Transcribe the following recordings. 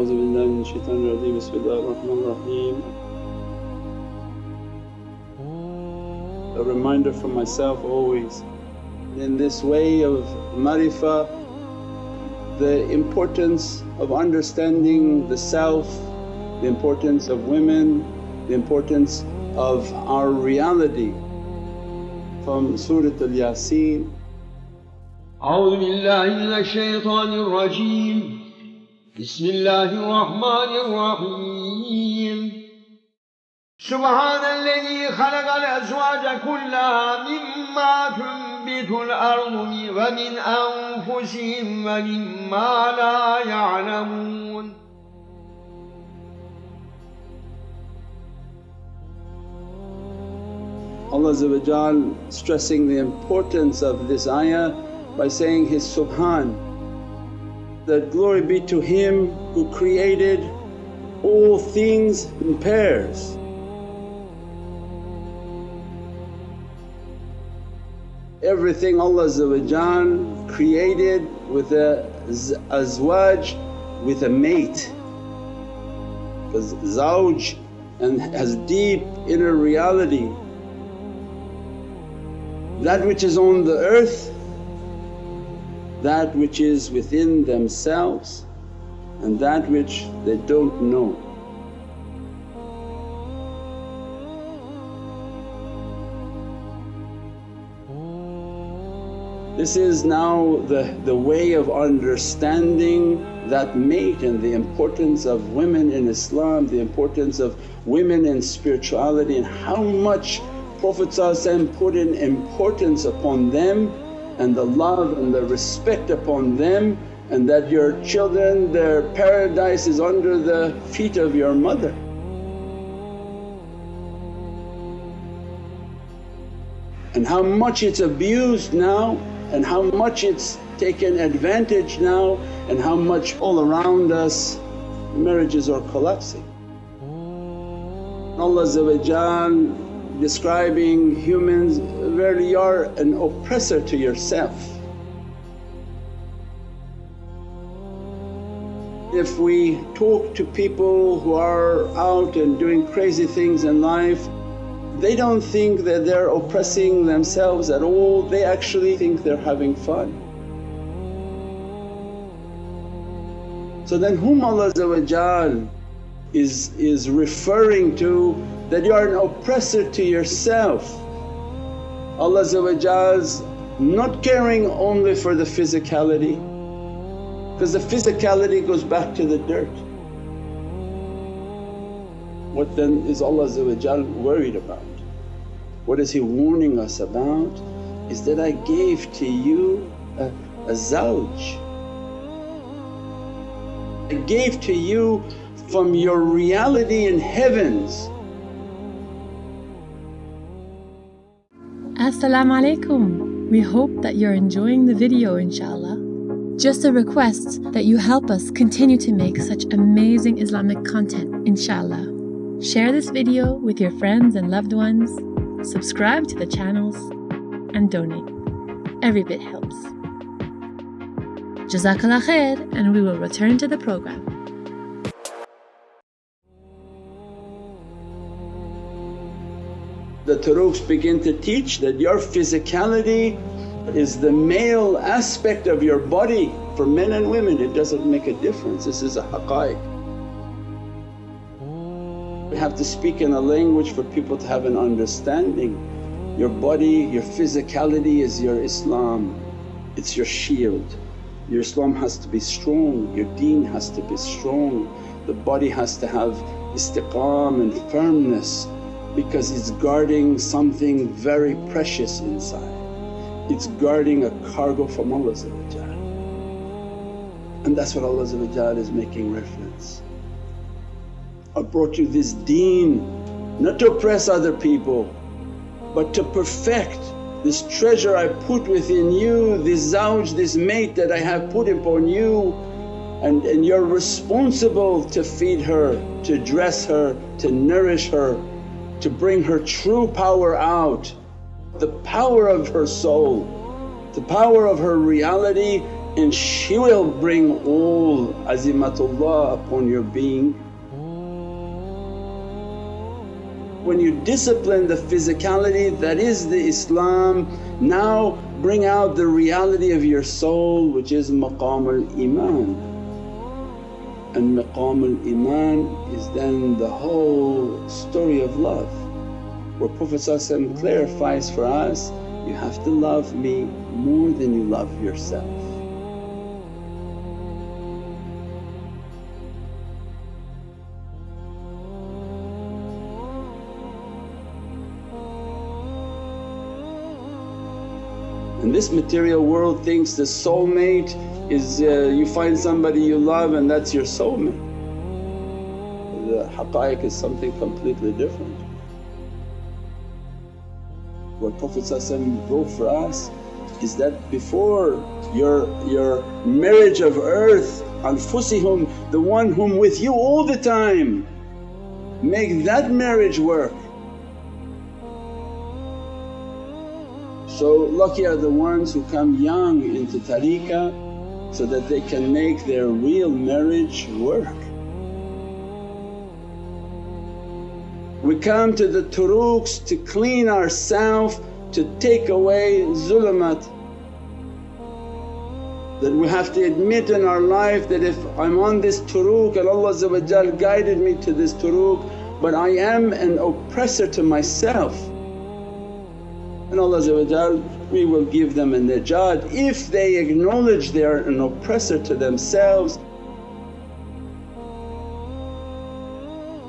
أعوذ بالله من الشيطان الرجيم بسم الله الرحمن الرحيم A reminder for myself always in this way of marifah the importance of understanding the self, the importance of women, the importance of our reality from Surat al-Yasin. أعوذ بالله من الشيطان الرجيم بسم الله الرحمن الرحيم. سبحان الذي خلق الأزواج كلها مما تنبت الأرض ومن أنفسهم ومما لا يعلمون. Allah stressing the importance of this ayah by saying His Subhan that glory be to Him who created all things in pairs. Everything Allah created with a azwaj, with a mate because zawj and has deep inner reality. That which is on the earth that which is within themselves and that which they don't know. This is now the, the way of understanding that mate and the importance of women in Islam, the importance of women in spirituality and how much Prophet put in importance upon them and the love and the respect upon them and that your children their paradise is under the feet of your mother. And how much it's abused now and how much it's taken advantage now and how much all around us marriages are collapsing. Allah describing humans, where you are an oppressor to yourself. If we talk to people who are out and doing crazy things in life, they don't think that they're oppressing themselves at all, they actually think they're having fun. So then whom Allah is, is referring to that you are an oppressor to yourself. Allah's not caring only for the physicality because the physicality goes back to the dirt. What then is Allah worried about? What is He warning us about is that I gave to you a, a zawj. I gave to you from your reality in heavens Assalamu alaikum. We hope that you're enjoying the video inshaAllah. Just a request that you help us continue to make such amazing Islamic content inshaAllah. Share this video with your friends and loved ones, subscribe to the channels and donate. Every bit helps. Jazakallah khair and we will return to the program. The turuqs begin to teach that your physicality is the male aspect of your body for men and women it doesn't make a difference this is a haqqaiq. We have to speak in a language for people to have an understanding. Your body, your physicality is your Islam, it's your shield. Your Islam has to be strong, your deen has to be strong, the body has to have istiqam and firmness because it's guarding something very precious inside. It's guarding a cargo from Allah and that's what Allah is making reference. I brought you this deen not to oppress other people but to perfect this treasure I put within you, this zawj, this mate that I have put upon you and, and you're responsible to feed her, to dress her, to nourish her, to bring her true power out, the power of her soul, the power of her reality and she will bring all azimatullah upon your being. When you discipline the physicality that is the Islam, now bring out the reality of your soul which is maqam al-iman. And maqam al-iman is then the whole story of love where Prophet clarifies for us, you have to love me more than you love yourself. This material world thinks the soulmate is uh, you find somebody you love and that's your soulmate. The haqqaiq is something completely different. What Prophet wrote for us is that before your, your marriage of earth anfusihum the one whom with you all the time make that marriage work So lucky are the ones who come young into tariqah so that they can make their real marriage work. We come to the turuqs to clean ourselves, to take away zulamat That we have to admit in our life that if I'm on this turuq and Allah guided me to this turuq but I am an oppressor to myself and Allah we will give them a najat if they acknowledge they are an oppressor to themselves.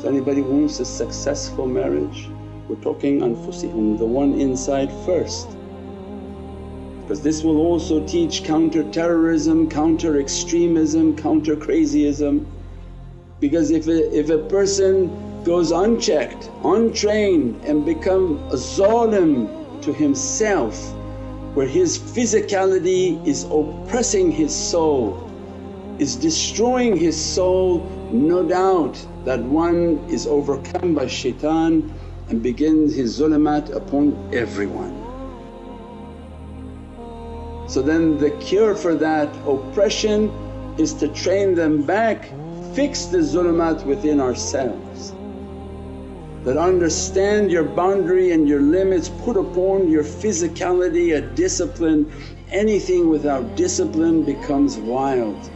So anybody wants a successful marriage, we're talking anfusihum, the one inside first. Because this will also teach counter terrorism, counter extremism, counter crazyism. Because if a, if a person goes unchecked, untrained and become a zalim to himself where his physicality is oppressing his soul, is destroying his soul, no doubt that one is overcome by shaitan and begins his zulumat upon everyone. So then the cure for that oppression is to train them back, fix the zulumat within ourselves that understand your boundary and your limits, put upon your physicality a discipline. Anything without discipline becomes wild.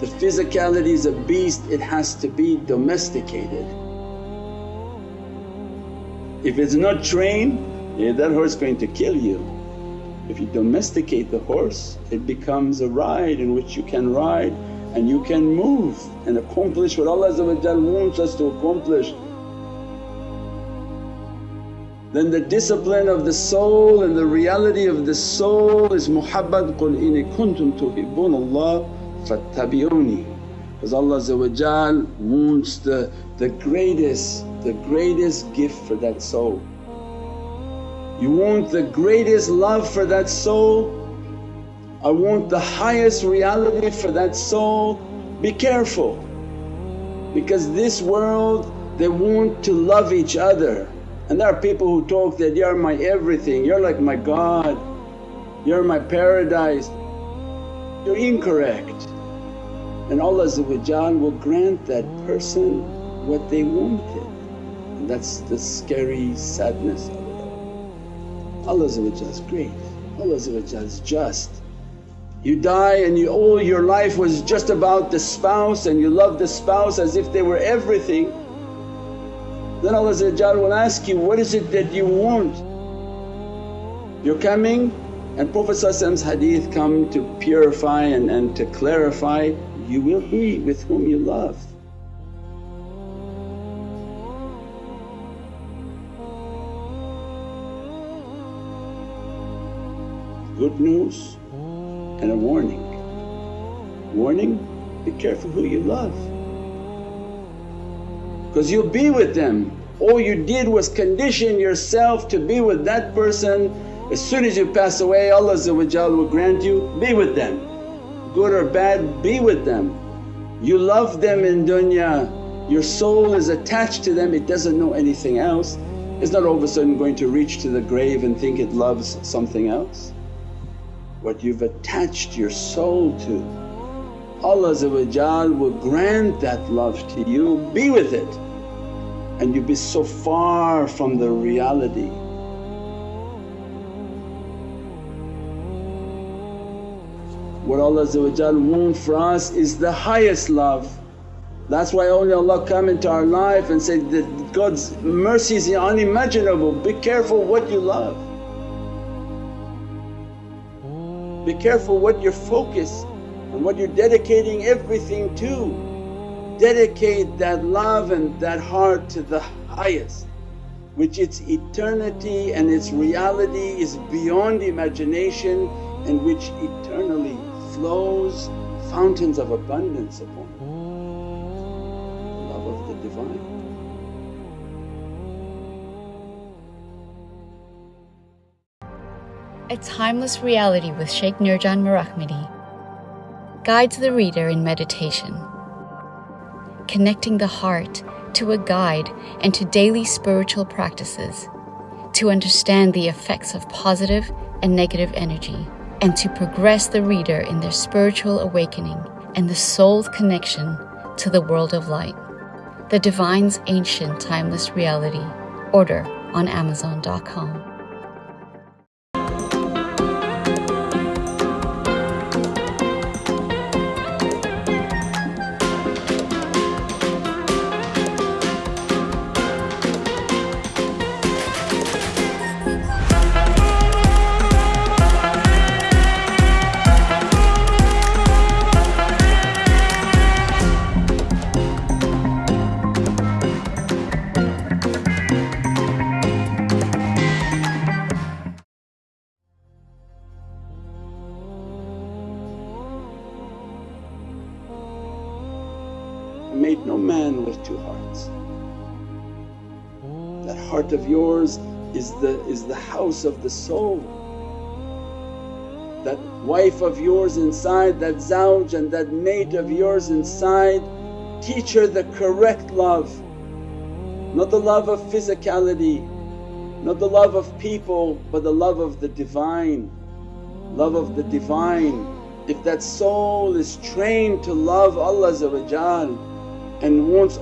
The physicality is a beast, it has to be domesticated. If it's not trained, yeah, that horse is going to kill you. If you domesticate the horse, it becomes a ride in which you can ride and you can move and accomplish what Allah wants us to accomplish. Then the discipline of the soul and the reality of the soul is muhabbat, قُلْ إِنِ كُنْتُمْ تُحِبُّونَ اللَّهَ فَاتَّبِعُونِي because Allah wants the, the greatest, the greatest gift for that soul. You want the greatest love for that soul I want the highest reality for that soul, be careful. Because this world they want to love each other. And there are people who talk that, you're my everything, you're like my God, you're my paradise. You're incorrect. And Allah will grant that person what they wanted. And that's the scary sadness of it all. Allah is great, Allah is just you die and you, all your life was just about the spouse and you love the spouse as if they were everything. Then Allah will ask you, what is it that you want? You're coming and Prophet's hadith come to purify and, and to clarify, you will be with whom you love. Good news and a warning. Warning, be careful who you love because you'll be with them. All you did was condition yourself to be with that person. As soon as you pass away Allah will grant you, be with them. Good or bad, be with them. You love them in dunya, your soul is attached to them, it doesn't know anything else. It's not all of a sudden going to reach to the grave and think it loves something else. What you've attached your soul to. Allah will grant that love to you, be with it and you be so far from the reality. What Allah wants for us is the highest love. That's why only Allah come into our life and say that God's mercy is unimaginable, be careful what you love. Be careful what you're focused and what you're dedicating everything to. Dedicate that love and that heart to the highest which its eternity and its reality is beyond imagination and which eternally flows fountains of abundance upon love of the Divine. A Timeless Reality with Sheikh Nurjan Mirahmadi guides the reader in meditation, connecting the heart to a guide and to daily spiritual practices to understand the effects of positive and negative energy and to progress the reader in their spiritual awakening and the soul's connection to the world of light. The Divine's Ancient Timeless Reality. Order on Amazon.com. yours is the, is the house of the soul. That wife of yours inside, that zawj and that mate of yours inside, teach her the correct love. Not the love of physicality, not the love of people but the love of the Divine, love of the Divine. If that soul is trained to love Allah and wants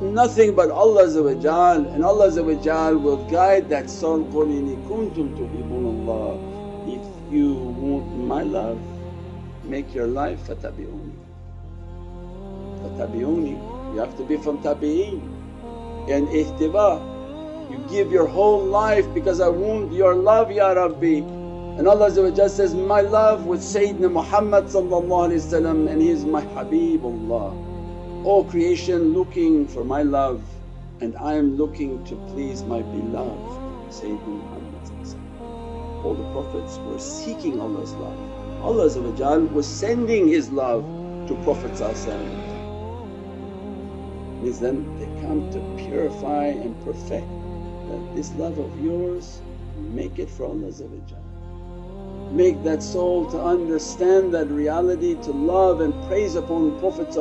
nothing but Allah and Allah will guide that soul, قُلْ إِنِ كُنْتُمْ تُحِبُّونَ اللَّهِ If you want my love make your life fatabi'uni. Fatabi'uni you have to be from tabi'een and ihtiba. You give your whole life because I want your love Ya Rabbi and Allah says, my love with Sayyidina Muhammad and he is my Habibullah. All creation looking for my love and I am looking to please my beloved Sayyidina Muhammad All the Prophets were seeking Allah's love. Allah was sending His love to Prophet means then they come to purify and perfect that this love of yours make it for Allah Make that soul to understand that reality to love and praise upon Prophet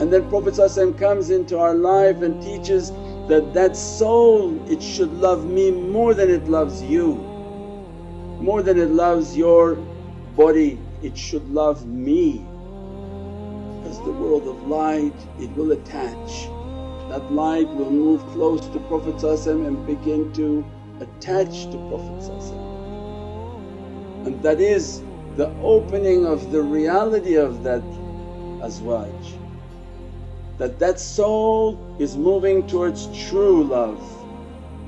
and then Prophet comes into our life and teaches that that soul it should love me more than it loves you, more than it loves your body it should love me. As the world of light it will attach, that light will move close to Prophet and begin to attach to Prophet and that is the opening of the reality of that azwaj that that soul is moving towards true love.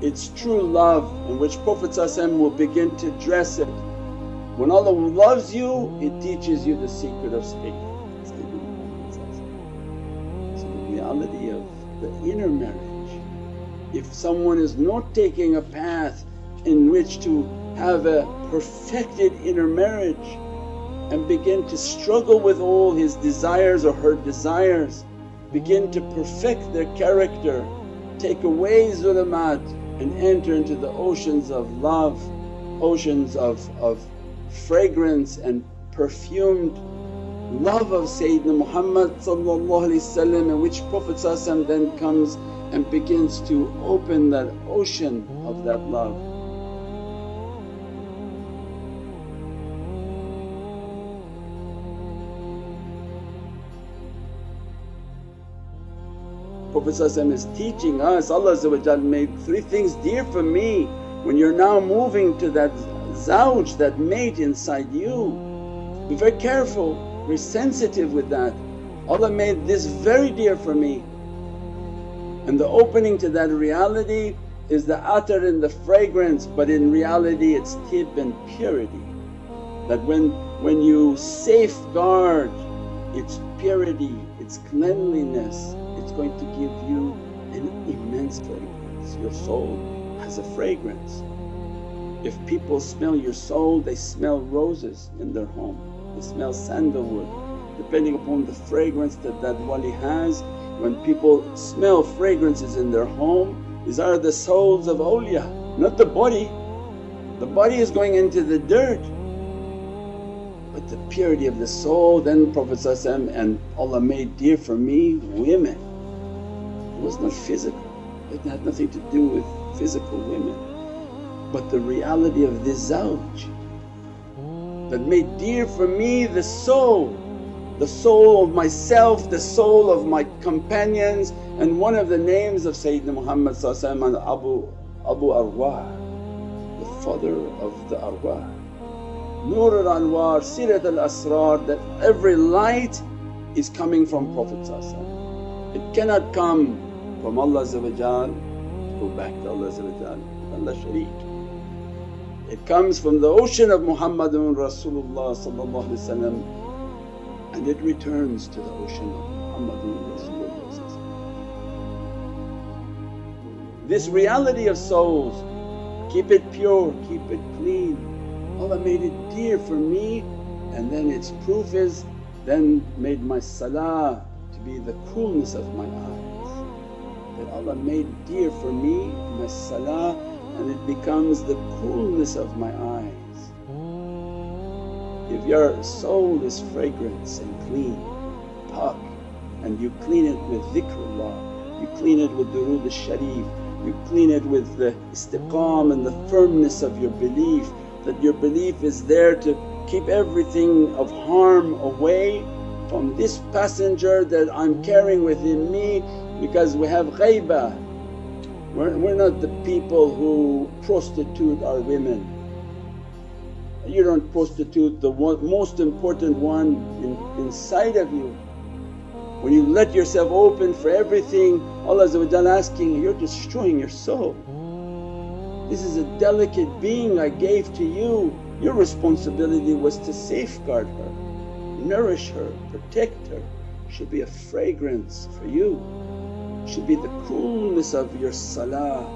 It's true love in which Prophet will begin to dress it. When Allah loves you it teaches you the secret of speech. So the reality of the inner marriage. If someone is not taking a path in which to have a perfected inner marriage and begin to struggle with all his desires or her desires begin to perfect their character, take away zulumat and enter into the oceans of love, oceans of, of fragrance and perfumed love of Sayyidina Muhammad in which Prophet then comes and begins to open that ocean of that love. Prophet is teaching us, Allah made three things dear for me when you're now moving to that zawj, that mate inside you. Be very careful, very sensitive with that. Allah made this very dear for me. And the opening to that reality is the attar and the fragrance but in reality it's tib and purity. That when, when you safeguard its purity, its cleanliness, going to give you an immense fragrance. Your soul has a fragrance. If people smell your soul they smell roses in their home, they smell sandalwood depending upon the fragrance that that wali has. When people smell fragrances in their home these are the souls of awliya, not the body. The body is going into the dirt but the purity of the soul then Prophet and Allah made dear for me women. Was not physical, it had nothing to do with physical women. But the reality of this zawj that made dear for me the soul the soul of myself, the soul of my companions and one of the names of Sayyidina Muhammad Abu, Abu Arwah, the father of the arwah. Nur al-Anwar, Sirat al-Asrar that every light is coming from Prophet It cannot come from Allah to go back to Allah Allah shareek. It comes from the ocean of Muhammadun Rasulullah and it returns to the ocean of Muhammadun Rasulullah This reality of souls, keep it pure, keep it clean. Allah made it dear for me and then its proof is then made my salah to be the coolness of my eyes. That Allah made dear for me my salah and it becomes the coolness of my eyes. If your soul is fragrance and clean, pak and you clean it with dhikrullah, you clean it with durood al-sharif, you clean it with the istiqam and the firmness of your belief that your belief is there to keep everything of harm away from this passenger that I'm carrying within me because we have ghaibah. We're, we're not the people who prostitute our women you don't prostitute the one, most important one in, inside of you. When you let yourself open for everything Allah asking you're destroying your soul. This is a delicate being I gave to you, your responsibility was to safeguard her, nourish her, protect her, She should be a fragrance for you, should be the coolness of your salah.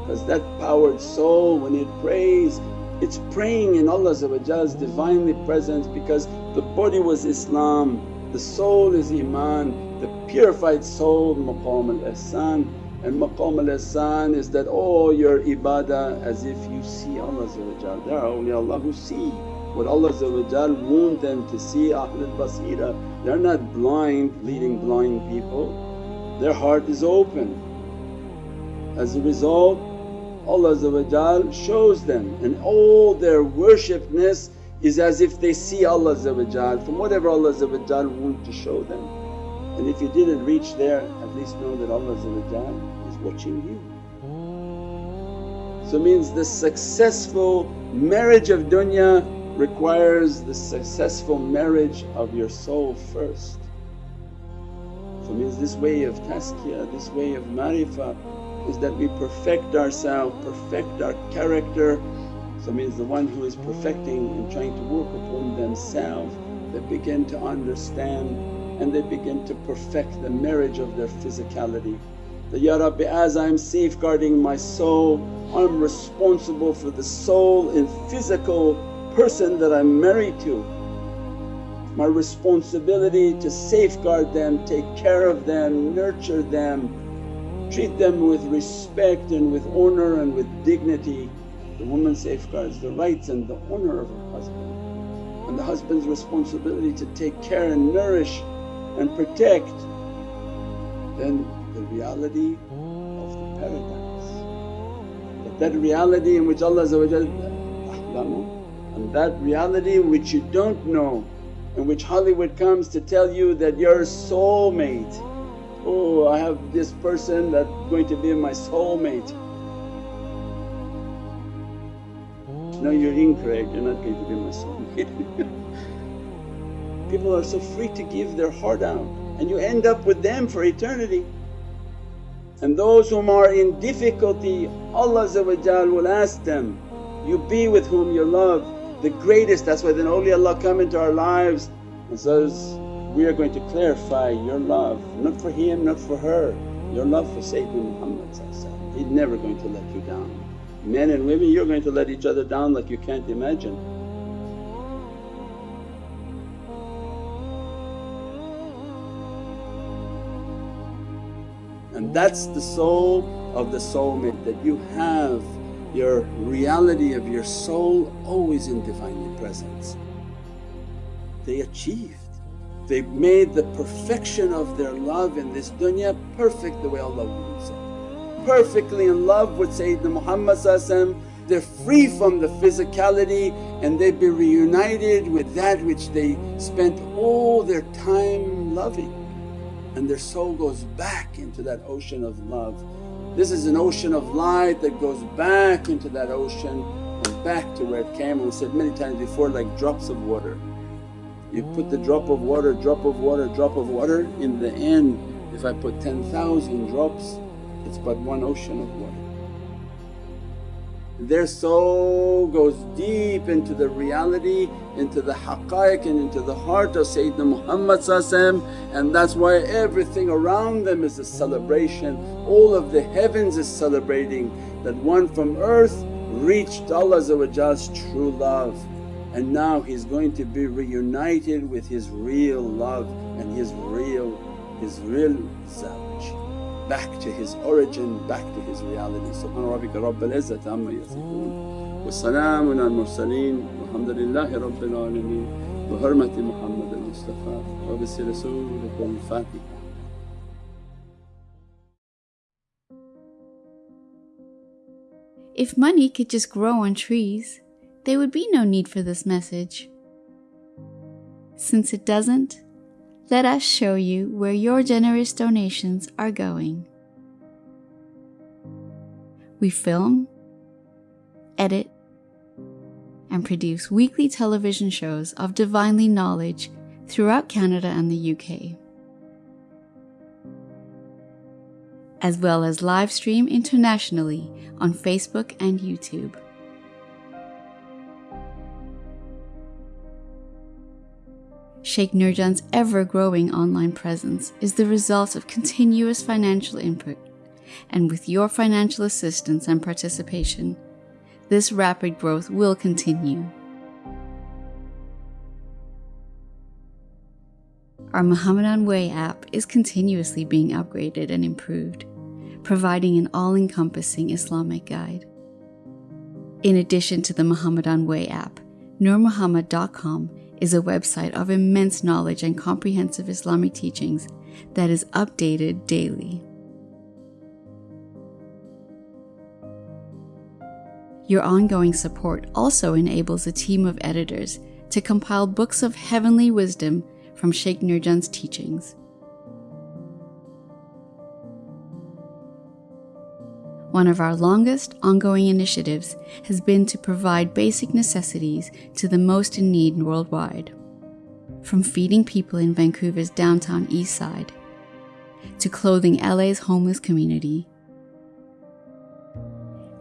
Because that powered soul when it prays it's praying in Allah's Divinely presence because the body was Islam, the soul is Iman, the purified soul maqam al-ihsan. And maqam al-ihsan is that all your ibadah as if you see Allah There are awliyaullah who see what Allah want them to see Ahlul Basira. They're not blind leading blind people, their heart is open. As a result Allah shows them and all their worshipness is as if they see Allah from whatever Allah want to show them. And if you didn't reach there at least know that Allah is watching you. So means the successful marriage of dunya requires the successful marriage of your soul first. So means this way of tazkiyah, this way of marifah is that we perfect ourselves, perfect our character. So means the one who is perfecting and trying to work upon themselves they begin to understand and they begin to perfect the marriage of their physicality. That, Ya Rabbi as I'm safeguarding my soul I'm responsible for the soul and physical person that I'm married to. My responsibility to safeguard them, take care of them, nurture them, treat them with respect and with honour and with dignity. The woman safeguards the rights and the honour of her husband and the husband's responsibility to take care and nourish and protect. Then the reality of the paradise. That that reality in which Allah and that reality which you don't know in which Hollywood comes to tell you that your soulmate oh I have this person that's going to be my soulmate. Oh. No you're incorrect, you're not going to be my soulmate. People are so free to give their heart out and you end up with them for eternity. And those whom are in difficulty Allah will ask them, you be with whom you love the greatest. That's why then awliyaullah come into our lives and says, we are going to clarify your love not for him, not for her, your love for Sayyidina Muhammad He's never going to let you down. Men and women you're going to let each other down like you can't imagine. And that's the soul of the soulmate that you have your reality of your soul always in Divinely Presence. They achieved, they made the perfection of their love in this dunya perfect the way Allah wants it. Perfectly in love with Sayyidina Muhammad they're free from the physicality and they be reunited with that which they spent all their time loving and their soul goes back into that ocean of love. This is an ocean of light that goes back into that ocean and back to where it came. And we said many times before like drops of water. You put the drop of water, drop of water, drop of water, in the end if I put 10,000 drops it's but one ocean of water. Their soul goes deep into the reality, into the haqqaiq and into the heart of Sayyidina Muhammad and that's why everything around them is a celebration. All of the heavens is celebrating that one from earth reached Allah's true love. And now he's going to be reunited with his real love and his real, his real zawj back to his origin, back to his reality. Rabbika rabbil izzati amma yasifoon wa salaamun al mursaleen walhamdulillahi rabbil alameen bi hurmati Muhammad al Mustafa wa bi Fatiha. If money could just grow on trees, there would be no need for this message. Since it doesn't, let us show you where your generous donations are going. We film, edit, and produce weekly television shows of divinely knowledge throughout Canada and the UK, as well as live stream internationally on Facebook and YouTube. Sheikh Nurjan's ever growing online presence is the result of continuous financial input, and with your financial assistance and participation, this rapid growth will continue. Our Muhammadan Way app is continuously being upgraded and improved, providing an all encompassing Islamic guide. In addition to the Muhammadan Way app, NurMuhammad.com is a website of immense knowledge and comprehensive Islamic teachings that is updated daily. Your ongoing support also enables a team of editors to compile books of heavenly wisdom from Sheikh Nurjan's teachings. One of our longest ongoing initiatives has been to provide basic necessities to the most in need worldwide. From feeding people in Vancouver's downtown east side, to clothing LA's homeless community,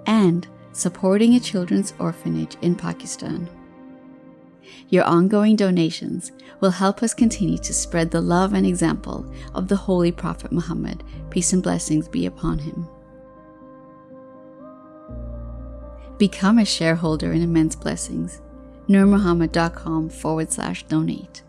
and supporting a children's orphanage in Pakistan. Your ongoing donations will help us continue to spread the love and example of the Holy Prophet Muhammad, peace and blessings be upon him. Become a shareholder in Immense Blessings. NurMuhammad.com forward slash donate.